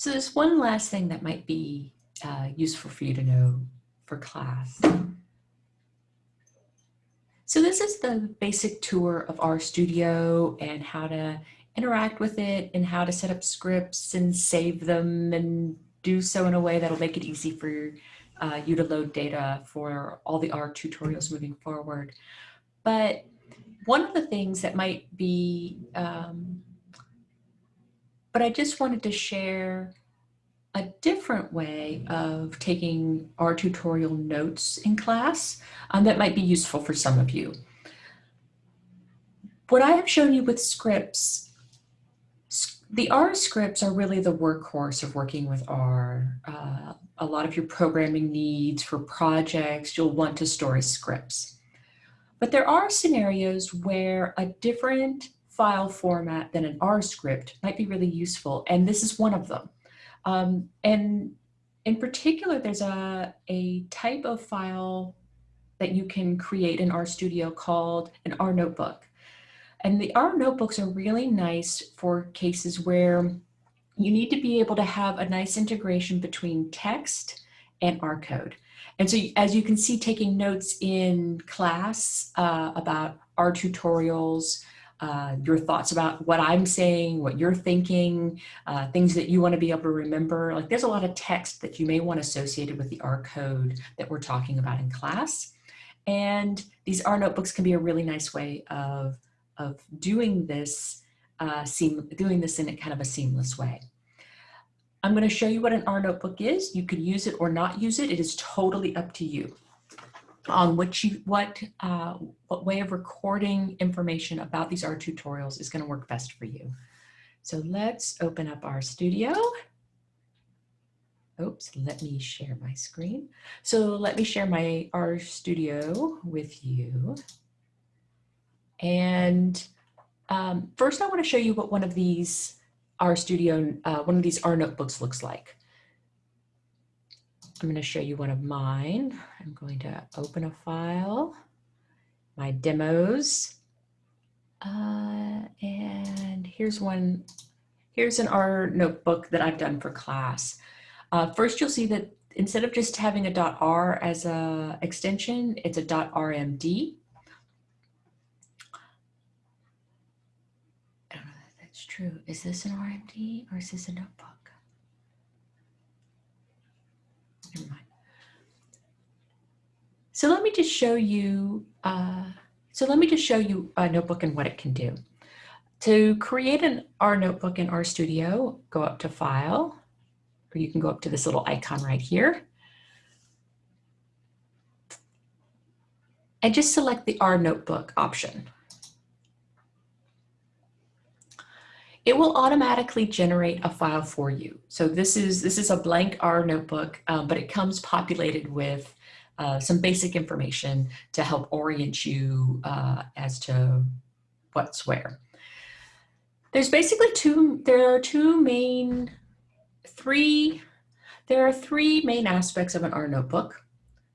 So there's one last thing that might be uh, useful for you to know for class. So this is the basic tour of RStudio and how to interact with it and how to set up scripts and save them and do so in a way that'll make it easy for uh, you to load data for all the R tutorials moving forward. But one of the things that might be, um, but I just wanted to share a different way of taking R tutorial notes in class um, that might be useful for some of you. What I have shown you with scripts the R scripts are really the workhorse of working with R. Uh, a lot of your programming needs for projects, you'll want to store as scripts. But there are scenarios where a different file format than an R script might be really useful, and this is one of them. Um, and in particular, there's a, a type of file that you can create in RStudio called an R notebook. And the R notebooks are really nice for cases where you need to be able to have a nice integration between text and R code. And so as you can see, taking notes in class uh, about R tutorials, uh, your thoughts about what I'm saying, what you're thinking, uh, things that you want to be able to remember. Like there's a lot of text that you may want associated with the R code that we're talking about in class. And these R notebooks can be a really nice way of of doing this, uh, seam, doing this in a kind of a seamless way. I'm going to show you what an R notebook is. You can use it or not use it. It is totally up to you on what you what uh, what way of recording information about these R tutorials is going to work best for you. So let's open up RStudio. Oops, let me share my screen. So let me share my RStudio with you. And um, first I wanna show you what one of these RStudio, uh, one of these R notebooks looks like. I'm gonna show you one of mine. I'm going to open a file, my demos. Uh, and here's one, here's an R notebook that I've done for class. Uh, first, you'll see that instead of just having a .r as a extension, it's a .rmd. Err no that's true. Is this an RMD or is this a notebook? So let me just show you, uh, so let me just show you a notebook and what it can do. To create an R notebook in RStudio, go up to File, or you can go up to this little icon right here. And just select the R notebook option. it will automatically generate a file for you. So this is, this is a blank R notebook, um, but it comes populated with uh, some basic information to help orient you uh, as to what's where. There's basically two, there are two main, three, there are three main aspects of an R notebook.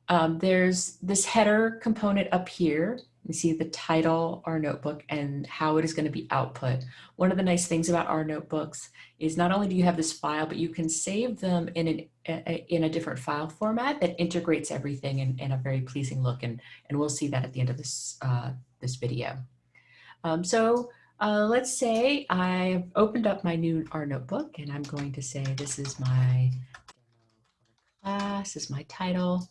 Um, there's this header component up here you see the title, R notebook, and how it is going to be output. One of the nice things about R notebooks is not only do you have this file, but you can save them in, an, a, in a different file format that integrates everything in, in, a very pleasing look. And, and we'll see that at the end of this, uh, this video. Um, so uh, let's say I've opened up my new R notebook and I'm going to say this is my class, is my title.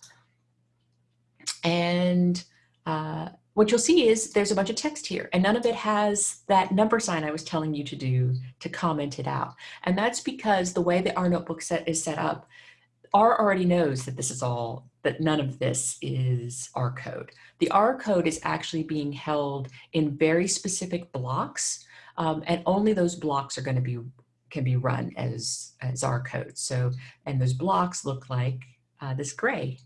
And uh, what you'll see is there's a bunch of text here and none of it has that number sign I was telling you to do to comment it out. And that's because the way the R notebook set is set up, R already knows that this is all, that none of this is R code. The R code is actually being held in very specific blocks um, and only those blocks are gonna be, can be run as, as R code. So, and those blocks look like uh, this gray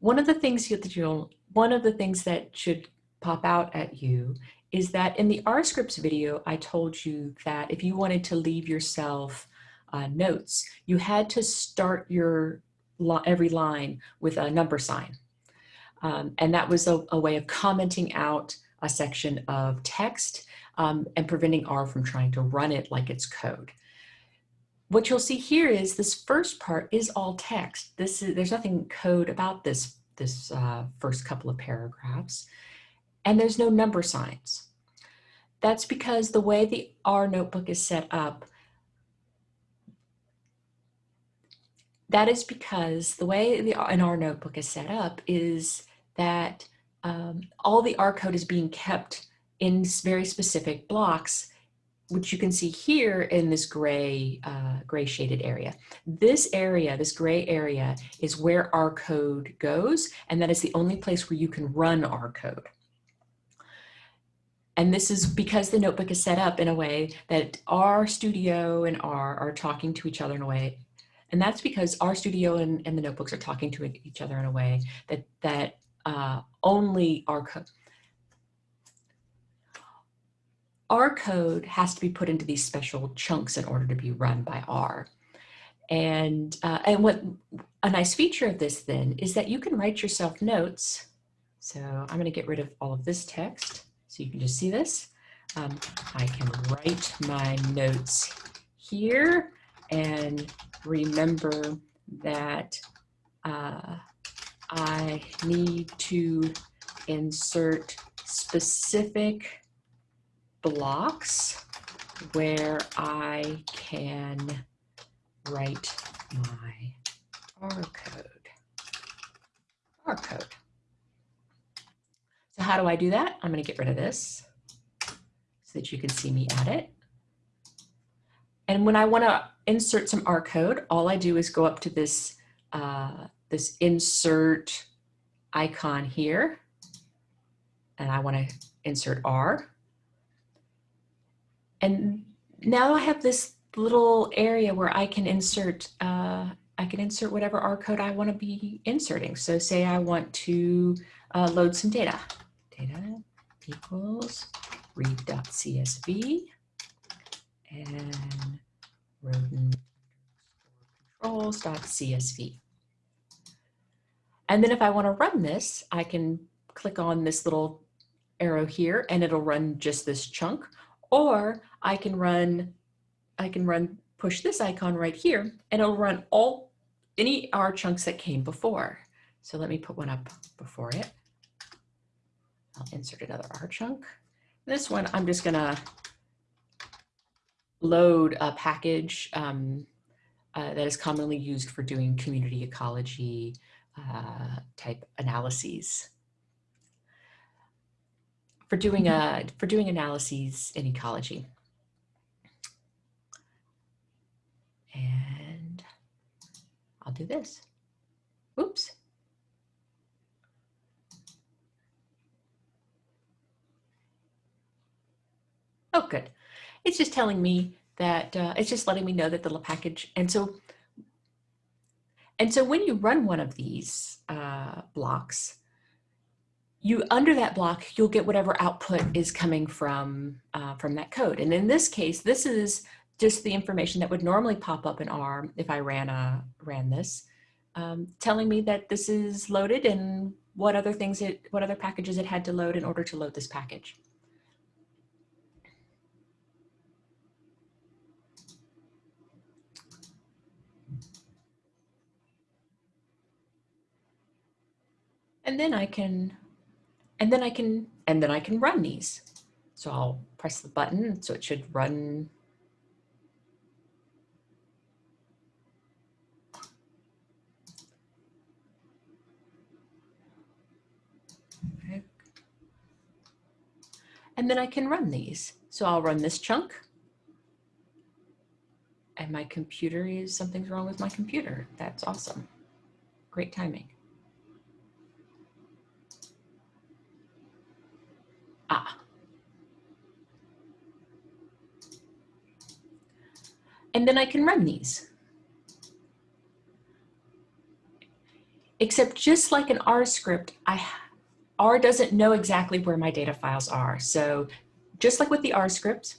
one of the things that you'll, one of the things that should pop out at you is that in the R scripts video, I told you that if you wanted to leave yourself uh, notes, you had to start your every line with a number sign. Um, and that was a, a, way of commenting out a section of text um, and preventing R from trying to run it like it's code. What you'll see here is this first part is all text. This is, there's nothing code about this, this uh, first couple of paragraphs, and there's no number signs. That's because the way the R notebook is set up, that is because the way the an R notebook is set up is that um, all the R code is being kept in very specific blocks, which you can see here in this gray, uh, gray shaded area. This area, this gray area is where R code goes, and that is the only place where you can run R code. And this is because the notebook is set up in a way that R Studio and R are talking to each other in a way. And that's because RStudio and, and the notebooks are talking to each other in a way that, that uh, only R code. R code has to be put into these special chunks in order to be run by R. And, uh, and what a nice feature of this then is that you can write yourself notes. So I'm gonna get rid of all of this text so you can just see this. Um, I can write my notes here and remember that uh, I need to insert specific blocks where I can write my R code. R code. So how do I do that? I'm going to get rid of this so that you can see me at it. And when I want to insert some R code, all I do is go up to this, uh, this insert icon here. And I want to insert R. And now I have this little area where I can insert uh, I can insert whatever R code I want to be inserting. So say I want to uh, load some data. Data equals read.csv and rodent controls.csv. And then if I want to run this, I can click on this little arrow here and it'll run just this chunk or I can run, I can run, push this icon right here and it'll run all, any R chunks that came before. So let me put one up before it. I'll insert another R chunk. This one, I'm just gonna load a package um, uh, that is commonly used for doing community ecology uh, type analyses for doing a for doing analyses in ecology. And I'll do this. Oops. Oh, good. It's just telling me that uh, it's just letting me know that the package. And so, and so when you run one of these uh, blocks, you under that block, you'll get whatever output is coming from, uh, from that code. And in this case, this is just the information that would normally pop up in R if I ran, a, ran this, um, telling me that this is loaded and what other things it, what other packages it had to load in order to load this package. And then I can and then I can, and then I can run these. So I'll press the button, so it should run. And then I can run these. So I'll run this chunk. And my computer is, something's wrong with my computer. That's awesome. Great timing. And then I can run these. Except just like an R script, I, R doesn't know exactly where my data files are. So just like with the R script,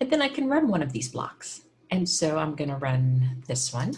And then I can run one of these blocks. And so I'm gonna run this one.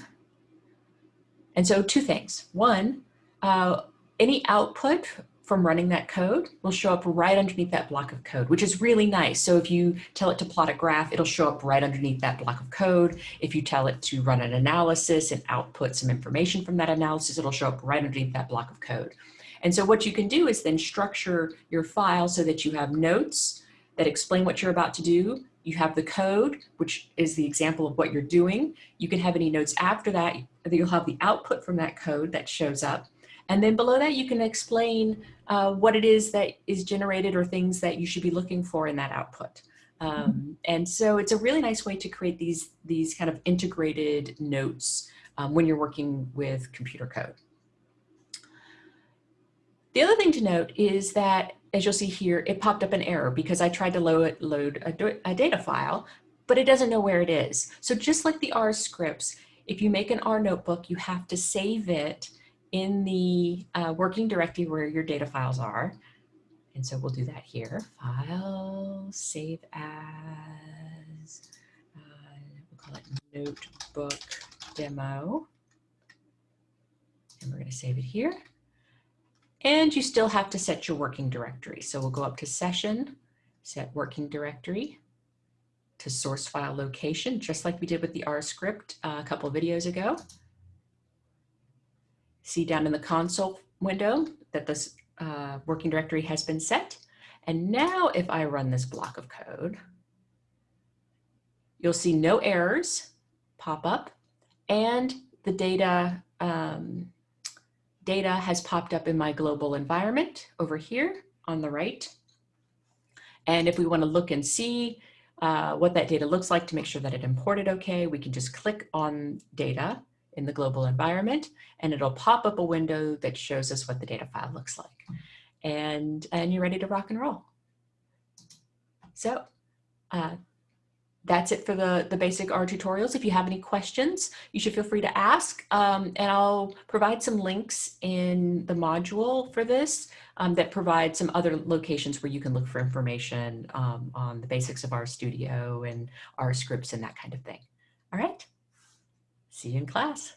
And so two things. One, uh, any output from running that code will show up right underneath that block of code, which is really nice. So if you tell it to plot a graph, it'll show up right underneath that block of code. If you tell it to run an analysis and output some information from that analysis, it'll show up right underneath that block of code. And so what you can do is then structure your file so that you have notes that explain what you're about to do. You have the code, which is the example of what you're doing. You can have any notes after that. That you'll have the output from that code that shows up. And then below that, you can explain uh, what it is that is generated or things that you should be looking for in that output. Um, and so it's a really nice way to create these, these kind of integrated notes um, when you're working with computer code. The other thing to note is that, as you'll see here, it popped up an error because I tried to load, load a, a data file, but it doesn't know where it is. So just like the R scripts, if you make an R notebook, you have to save it in the uh, working directory where your data files are. And so we'll do that here. File, save as, uh, we'll call it notebook demo. And we're gonna save it here. And you still have to set your working directory. So we'll go up to session, set working directory to source file location, just like we did with the R script uh, a couple videos ago. See down in the console window that this uh, working directory has been set. And now if I run this block of code, you'll see no errors pop up and the data um, data has popped up in my global environment over here on the right. And if we want to look and see uh, what that data looks like to make sure that it imported okay, we can just click on data in the global environment and it'll pop up a window that shows us what the data file looks like. And, and you're ready to rock and roll. So uh, that's it for the, the basic R tutorials. If you have any questions, you should feel free to ask. Um, and I'll provide some links in the module for this um, that provide some other locations where you can look for information um, on the basics of R Studio and R scripts and that kind of thing. All right. See you in class.